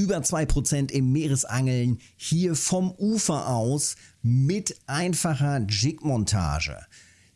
über 2% im Meeresangeln hier vom Ufer aus mit einfacher Jigmontage.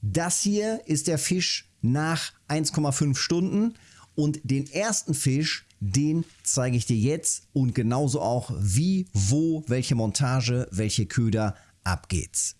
Das hier ist der Fisch nach 1,5 Stunden und den ersten Fisch, den zeige ich dir jetzt und genauso auch wie, wo, welche Montage, welche Köder, ab geht's.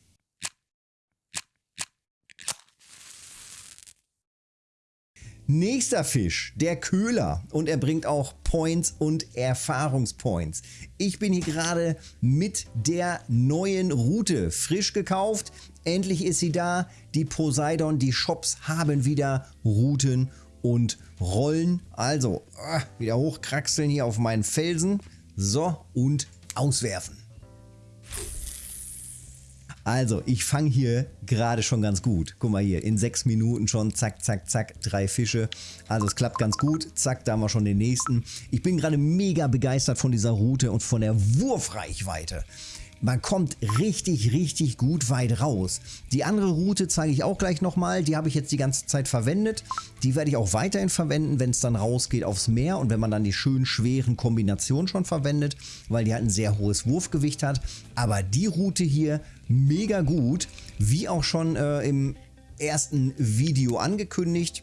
Nächster Fisch, der Köhler und er bringt auch Points und Erfahrungspoints. Ich bin hier gerade mit der neuen Route frisch gekauft. Endlich ist sie da. Die Poseidon, die Shops haben wieder Routen und Rollen. Also ah, wieder hochkraxeln hier auf meinen Felsen. So und auswerfen. Also, ich fange hier gerade schon ganz gut. Guck mal hier, in sechs Minuten schon, zack, zack, zack, drei Fische. Also es klappt ganz gut. Zack, da haben wir schon den nächsten. Ich bin gerade mega begeistert von dieser Route und von der Wurfreichweite. Man kommt richtig, richtig gut weit raus. Die andere Route zeige ich auch gleich nochmal. Die habe ich jetzt die ganze Zeit verwendet. Die werde ich auch weiterhin verwenden, wenn es dann rausgeht aufs Meer und wenn man dann die schön schweren Kombinationen schon verwendet, weil die halt ein sehr hohes Wurfgewicht hat. Aber die Route hier mega gut, wie auch schon äh, im ersten Video angekündigt.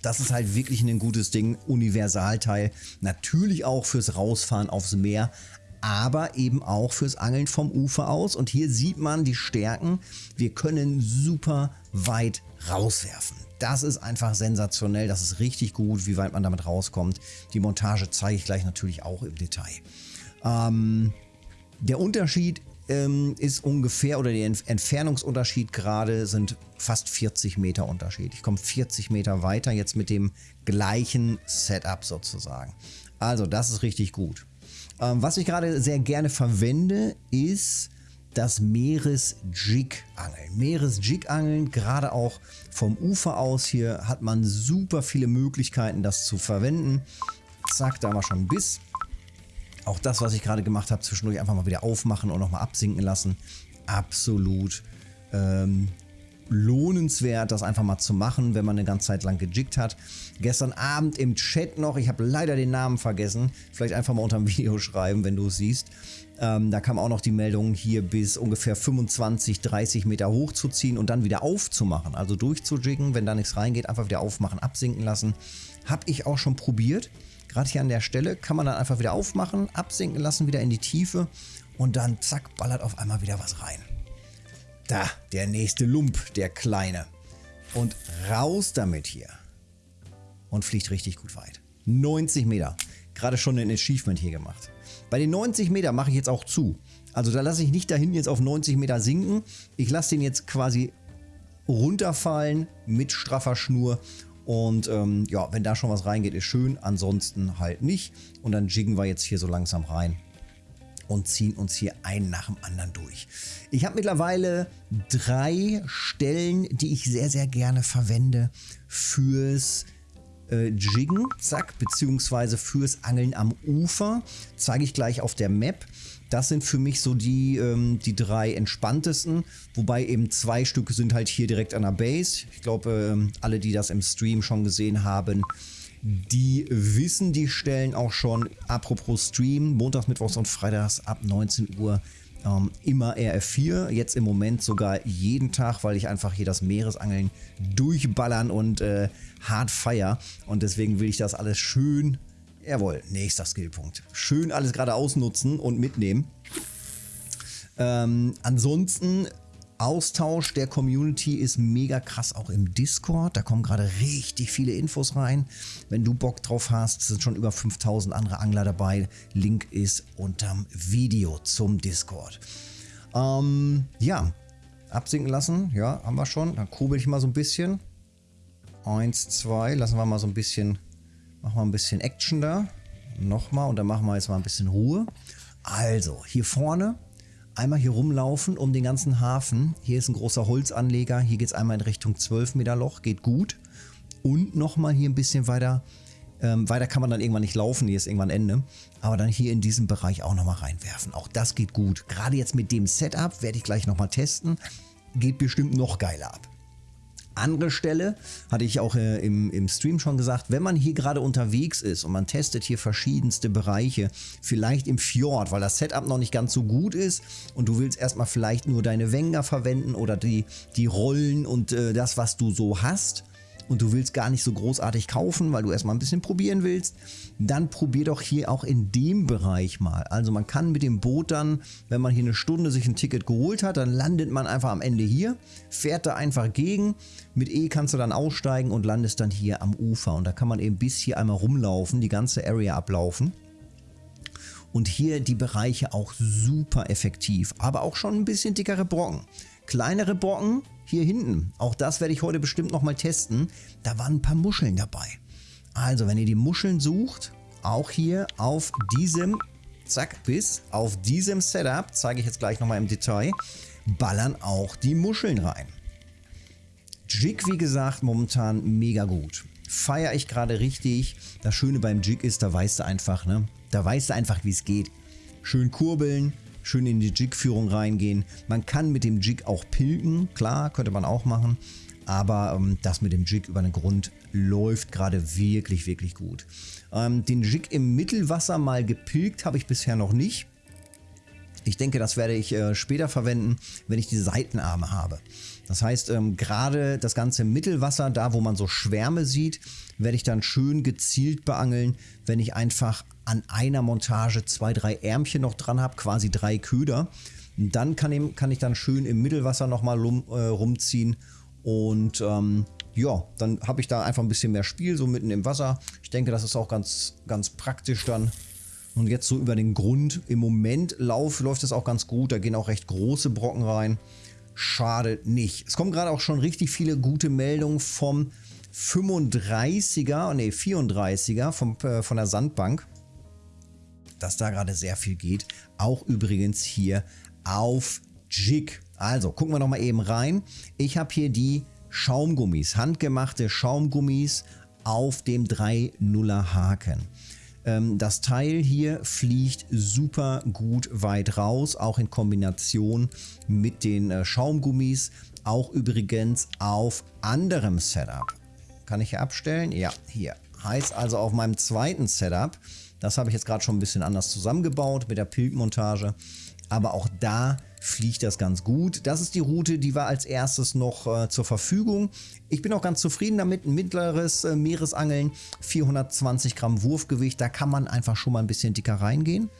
Das ist halt wirklich ein gutes Ding, Universalteil. Natürlich auch fürs Rausfahren aufs Meer, aber eben auch fürs Angeln vom Ufer aus. Und hier sieht man die Stärken. Wir können super weit rauswerfen. Das ist einfach sensationell, das ist richtig gut, wie weit man damit rauskommt. Die Montage zeige ich gleich natürlich auch im Detail. Ähm, der Unterschied ähm, ist ungefähr, oder der Entfernungsunterschied gerade sind fast 40 Meter Unterschied. Ich komme 40 Meter weiter jetzt mit dem gleichen Setup sozusagen. Also das ist richtig gut. Ähm, was ich gerade sehr gerne verwende, ist das Meeres-Jig-Angeln. Meeres-Jig-Angeln, gerade auch vom Ufer aus hier, hat man super viele Möglichkeiten, das zu verwenden. Zack, da haben wir schon einen Biss. Auch das, was ich gerade gemacht habe, zwischendurch einfach mal wieder aufmachen und nochmal absinken lassen. Absolut ähm, lohnenswert, das einfach mal zu machen, wenn man eine ganze Zeit lang gejiggt hat. Gestern Abend im Chat noch, ich habe leider den Namen vergessen, vielleicht einfach mal unter dem Video schreiben, wenn du es siehst. Ähm, da kam auch noch die Meldung, hier bis ungefähr 25, 30 Meter hochzuziehen und dann wieder aufzumachen, also durchzujiggen, wenn da nichts reingeht, einfach wieder aufmachen, absinken lassen. Habe ich auch schon probiert. Gerade hier an der Stelle kann man dann einfach wieder aufmachen, absinken lassen, wieder in die Tiefe und dann zack, ballert auf einmal wieder was rein. Da, der nächste Lump, der kleine. Und raus damit hier. Und fliegt richtig gut weit. 90 Meter. Gerade schon ein Achievement hier gemacht. Bei den 90 Meter mache ich jetzt auch zu. Also da lasse ich nicht dahin jetzt auf 90 Meter sinken. Ich lasse den jetzt quasi runterfallen mit straffer Schnur. Und ähm, ja, wenn da schon was reingeht, ist schön. Ansonsten halt nicht. Und dann jiggen wir jetzt hier so langsam rein und ziehen uns hier einen nach dem anderen durch. Ich habe mittlerweile drei Stellen, die ich sehr, sehr gerne verwende fürs äh, Jiggen, zack, beziehungsweise fürs Angeln am Ufer. Zeige ich gleich auf der Map. Das sind für mich so die, ähm, die drei entspanntesten, wobei eben zwei Stücke sind halt hier direkt an der Base. Ich glaube, ähm, alle, die das im Stream schon gesehen haben, die wissen die Stellen auch schon. Apropos Stream, montags, mittwochs und freitags ab 19 Uhr ähm, immer RF4. Jetzt im Moment sogar jeden Tag, weil ich einfach hier das Meeresangeln durchballern und äh, hart feier. Und deswegen will ich das alles schön, jawohl, nächster Skillpunkt. Schön alles gerade ausnutzen und mitnehmen. Ähm, ansonsten Austausch der Community ist mega krass auch im Discord. Da kommen gerade richtig viele Infos rein. Wenn du Bock drauf hast, sind schon über 5000 andere Angler dabei. Link ist unterm Video zum Discord. Ähm, ja, absinken lassen. Ja, haben wir schon. Dann kurbel ich mal so ein bisschen. Eins, zwei. Lassen wir mal so ein bisschen, machen wir ein bisschen Action da. Nochmal und dann machen wir jetzt mal ein bisschen Ruhe. Also, hier vorne einmal hier rumlaufen um den ganzen Hafen. Hier ist ein großer Holzanleger. Hier geht es einmal in Richtung 12 Meter Loch. Geht gut. Und nochmal hier ein bisschen weiter. Ähm, weiter kann man dann irgendwann nicht laufen. Hier ist irgendwann Ende. Aber dann hier in diesem Bereich auch nochmal reinwerfen. Auch das geht gut. Gerade jetzt mit dem Setup werde ich gleich nochmal testen. Geht bestimmt noch geiler ab. Andere Stelle, hatte ich auch äh, im, im Stream schon gesagt, wenn man hier gerade unterwegs ist und man testet hier verschiedenste Bereiche, vielleicht im Fjord, weil das Setup noch nicht ganz so gut ist und du willst erstmal vielleicht nur deine Wenger verwenden oder die, die Rollen und äh, das, was du so hast, und du willst gar nicht so großartig kaufen, weil du erstmal ein bisschen probieren willst, dann probier doch hier auch in dem Bereich mal. Also man kann mit dem Boot dann, wenn man hier eine Stunde sich ein Ticket geholt hat, dann landet man einfach am Ende hier, fährt da einfach gegen. Mit E kannst du dann aussteigen und landest dann hier am Ufer. Und da kann man eben bis hier einmal rumlaufen, die ganze Area ablaufen. Und hier die Bereiche auch super effektiv, aber auch schon ein bisschen dickere Brocken. Kleinere Brocken hier hinten, auch das werde ich heute bestimmt nochmal testen, da waren ein paar Muscheln dabei. Also wenn ihr die Muscheln sucht, auch hier auf diesem, zack, bis auf diesem Setup, zeige ich jetzt gleich nochmal im Detail, ballern auch die Muscheln rein. Jig, wie gesagt, momentan mega gut. Feiere ich gerade richtig. Das Schöne beim Jig ist, da weißt du einfach, ne? Da weißt du einfach, wie es geht. Schön kurbeln, schön in die Jig-Führung reingehen. Man kann mit dem Jig auch pilgen, klar, könnte man auch machen. Aber ähm, das mit dem Jig über den Grund läuft gerade wirklich, wirklich gut. Ähm, den Jig im Mittelwasser mal gepilgt habe ich bisher noch nicht. Ich denke, das werde ich äh, später verwenden, wenn ich die Seitenarme habe. Das heißt, ähm, gerade das ganze Mittelwasser, da wo man so Schwärme sieht, werde ich dann schön gezielt beangeln, wenn ich einfach an einer Montage zwei, drei Ärmchen noch dran habe, quasi drei Köder. Dann kann ich, kann ich dann schön im Mittelwasser nochmal rum, äh, rumziehen und ähm, ja, dann habe ich da einfach ein bisschen mehr Spiel, so mitten im Wasser. Ich denke, das ist auch ganz, ganz praktisch dann. Und jetzt so über den Grund. Im Moment lauf, läuft es auch ganz gut. Da gehen auch recht große Brocken rein. Schade nicht. Es kommen gerade auch schon richtig viele gute Meldungen vom 35er, nee 34er vom, äh, von der Sandbank. Dass da gerade sehr viel geht. Auch übrigens hier auf Jig. Also gucken wir nochmal eben rein. Ich habe hier die Schaumgummis, handgemachte Schaumgummis auf dem 3-0er Haken. Ähm, das Teil hier fliegt super gut weit raus, auch in Kombination mit den äh, Schaumgummis. Auch übrigens auf anderem Setup. Kann ich hier abstellen? Ja, hier. Heißt also auf meinem zweiten Setup, das habe ich jetzt gerade schon ein bisschen anders zusammengebaut mit der Pilgmontage. Aber auch da fliegt das ganz gut. Das ist die Route, die war als erstes noch äh, zur Verfügung. Ich bin auch ganz zufrieden damit. Ein mittleres äh, Meeresangeln, 420 Gramm Wurfgewicht, da kann man einfach schon mal ein bisschen dicker reingehen.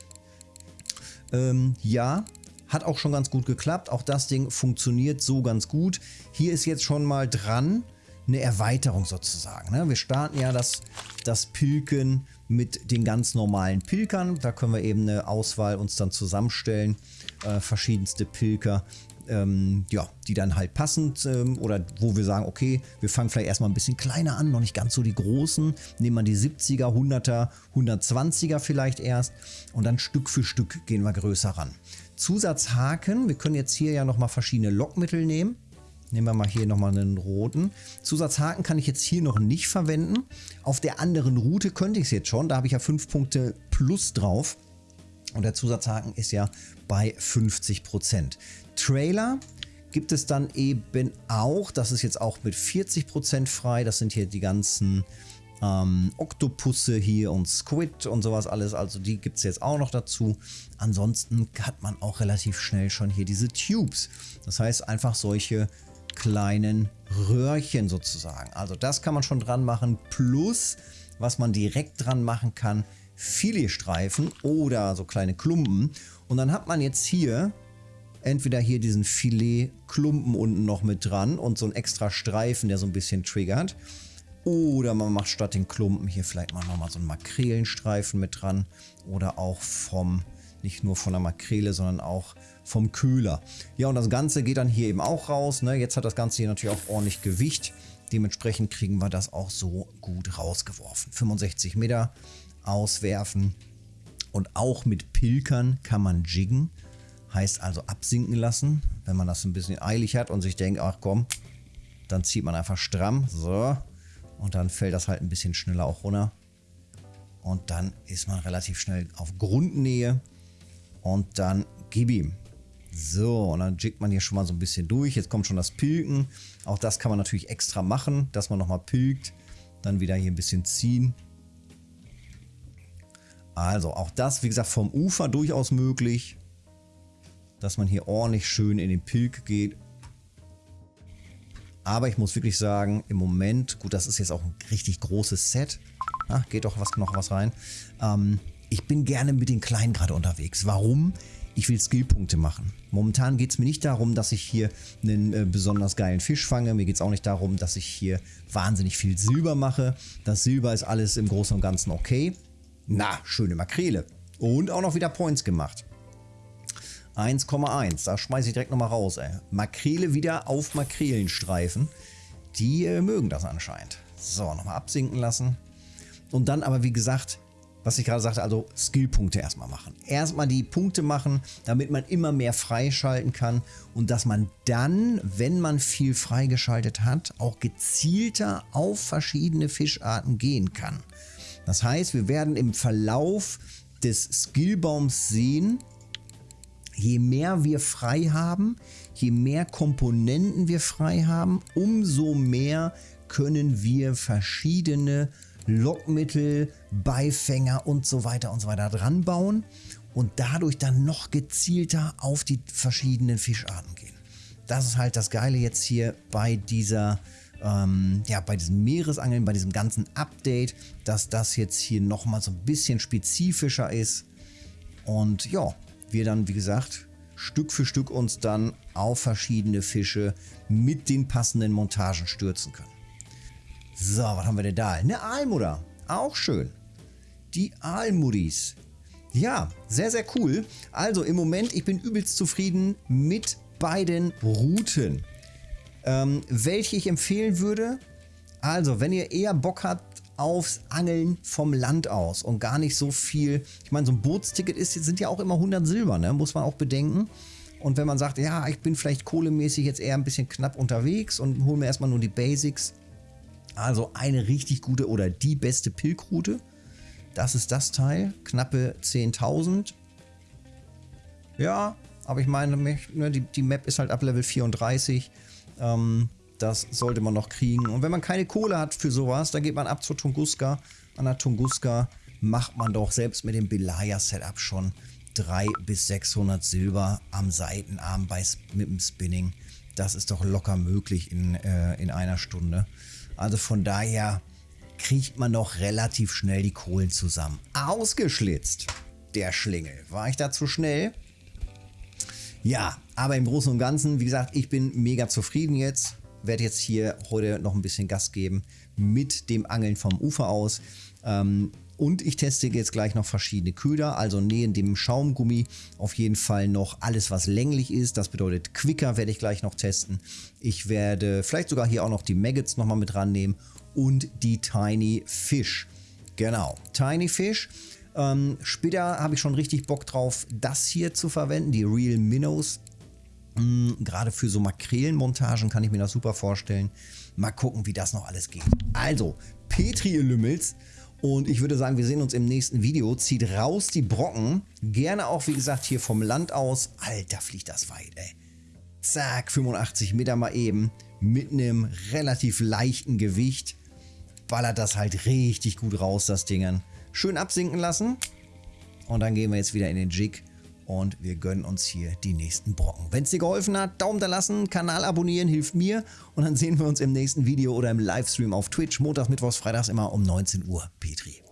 Ähm, ja, hat auch schon ganz gut geklappt. Auch das Ding funktioniert so ganz gut. Hier ist jetzt schon mal dran eine Erweiterung sozusagen. Ne? Wir starten ja das, das Pilken mit den ganz normalen Pilkern. Da können wir eben eine Auswahl uns dann zusammenstellen äh, verschiedenste Pilker, ähm, ja, die dann halt passend ähm, oder wo wir sagen, okay, wir fangen vielleicht erstmal ein bisschen kleiner an, noch nicht ganz so die großen, nehmen wir die 70er, 100er, 120er vielleicht erst und dann Stück für Stück gehen wir größer ran. Zusatzhaken, wir können jetzt hier ja nochmal verschiedene Lockmittel nehmen. Nehmen wir mal hier nochmal einen roten. Zusatzhaken kann ich jetzt hier noch nicht verwenden. Auf der anderen Route könnte ich es jetzt schon. Da habe ich ja 5 Punkte plus drauf. Und der Zusatzhaken ist ja bei 50%. Trailer gibt es dann eben auch, das ist jetzt auch mit 40% frei, das sind hier die ganzen ähm, Oktopusse hier und Squid und sowas alles, also die gibt es jetzt auch noch dazu. Ansonsten hat man auch relativ schnell schon hier diese Tubes, das heißt einfach solche kleinen Röhrchen sozusagen. Also das kann man schon dran machen, plus was man direkt dran machen kann, Filetstreifen oder so kleine Klumpen. Und dann hat man jetzt hier entweder hier diesen Filetklumpen unten noch mit dran und so einen extra Streifen, der so ein bisschen triggert. Oder man macht statt den Klumpen hier vielleicht mal nochmal so einen Makrelenstreifen mit dran. Oder auch vom, nicht nur von der Makrele, sondern auch vom Köhler. Ja, und das Ganze geht dann hier eben auch raus. Ne? Jetzt hat das Ganze hier natürlich auch ordentlich Gewicht. Dementsprechend kriegen wir das auch so gut rausgeworfen. 65 Meter auswerfen. Und auch mit Pilkern kann man jiggen. Heißt also absinken lassen. Wenn man das ein bisschen eilig hat und sich denkt, ach komm, dann zieht man einfach stramm. So. Und dann fällt das halt ein bisschen schneller auch runter. Und dann ist man relativ schnell auf Grundnähe. Und dann gib ihm. So, und dann jiggt man hier schon mal so ein bisschen durch. Jetzt kommt schon das Pilken. Auch das kann man natürlich extra machen, dass man nochmal pilkt. Dann wieder hier ein bisschen ziehen. Also auch das, wie gesagt, vom Ufer durchaus möglich. Dass man hier ordentlich schön in den Pilk geht. Aber ich muss wirklich sagen, im Moment, gut, das ist jetzt auch ein richtig großes Set. Ah, geht doch was, noch was rein. Ähm, ich bin gerne mit den Kleinen gerade unterwegs. Warum? Ich will Skillpunkte machen. Momentan geht es mir nicht darum, dass ich hier einen äh, besonders geilen Fisch fange. Mir geht es auch nicht darum, dass ich hier wahnsinnig viel Silber mache. Das Silber ist alles im Großen und Ganzen okay. Na, schöne Makrele. Und auch noch wieder Points gemacht. 1,1. Da schmeiße ich direkt nochmal raus. Ey. Makrele wieder auf Makrelenstreifen. Die äh, mögen das anscheinend. So, nochmal absinken lassen. Und dann aber, wie gesagt, was ich gerade sagte, also Skillpunkte erstmal machen. Erstmal die Punkte machen, damit man immer mehr freischalten kann und dass man dann, wenn man viel freigeschaltet hat, auch gezielter auf verschiedene Fischarten gehen kann. Das heißt, wir werden im Verlauf des Skillbaums sehen, je mehr wir frei haben, je mehr Komponenten wir frei haben, umso mehr können wir verschiedene Lockmittel, Beifänger und so weiter und so weiter dran bauen und dadurch dann noch gezielter auf die verschiedenen Fischarten gehen. Das ist halt das Geile jetzt hier bei dieser, ähm, ja, bei diesem Meeresangeln, bei diesem ganzen Update, dass das jetzt hier nochmal so ein bisschen spezifischer ist. Und ja, wir dann, wie gesagt, Stück für Stück uns dann auf verschiedene Fische mit den passenden Montagen stürzen können. So, was haben wir denn da? Eine Aalmutter. Auch schön. Die Aalmuddis. Ja, sehr, sehr cool. Also im Moment, ich bin übelst zufrieden mit beiden Routen. Ähm, welche ich empfehlen würde? Also, wenn ihr eher Bock habt aufs Angeln vom Land aus und gar nicht so viel, ich meine, so ein Bootsticket ist, sind ja auch immer 100 Silber, ne? muss man auch bedenken. Und wenn man sagt, ja, ich bin vielleicht kohlemäßig jetzt eher ein bisschen knapp unterwegs und hole mir erstmal nur die Basics, also eine richtig gute oder die beste Pilkroute. Das ist das Teil. Knappe 10.000. Ja, aber ich meine, ne, die, Map ist halt ab Level 34. Ähm, das sollte man noch kriegen. Und wenn man keine Kohle hat für sowas, dann geht man ab zur Tunguska. An der Tunguska macht man doch selbst mit dem Belaya-Setup schon 300 bis 600 Silber am Seitenarm bei, mit dem Spinning. Das ist doch locker möglich in, äh, in einer Stunde. Also von daher kriegt man doch relativ schnell die Kohlen zusammen. Ausgeschlitzt, der Schlingel. War ich da zu schnell? Ja, aber im Großen und Ganzen, wie gesagt, ich bin mega zufrieden jetzt. Werde jetzt hier heute noch ein bisschen Gas geben mit dem Angeln vom Ufer aus. Ähm, und ich teste jetzt gleich noch verschiedene Köder, also neben dem Schaumgummi auf jeden Fall noch alles, was länglich ist. Das bedeutet Quicker werde ich gleich noch testen. Ich werde vielleicht sogar hier auch noch die Maggots nochmal mit rannehmen und die Tiny Fish. Genau, Tiny Fish. Ähm, später habe ich schon richtig Bock drauf, das hier zu verwenden, die Real Minnows. Mhm, Gerade für so Makrelenmontagen kann ich mir das super vorstellen. Mal gucken, wie das noch alles geht. Also, Petri, ihr Lümmels. Und ich würde sagen, wir sehen uns im nächsten Video. Zieht raus die Brocken. Gerne auch, wie gesagt, hier vom Land aus. Alter, fliegt das weit, ey. Zack, 85 Meter mal eben. Mit einem relativ leichten Gewicht. Ballert das halt richtig gut raus, das Ding. Schön absinken lassen. Und dann gehen wir jetzt wieder in den Jig und wir gönnen uns hier die nächsten Brocken. Wenn es dir geholfen hat, Daumen da lassen, Kanal abonnieren, hilft mir und dann sehen wir uns im nächsten Video oder im Livestream auf Twitch, montags, mittwochs, freitags immer um 19 Uhr. Petri.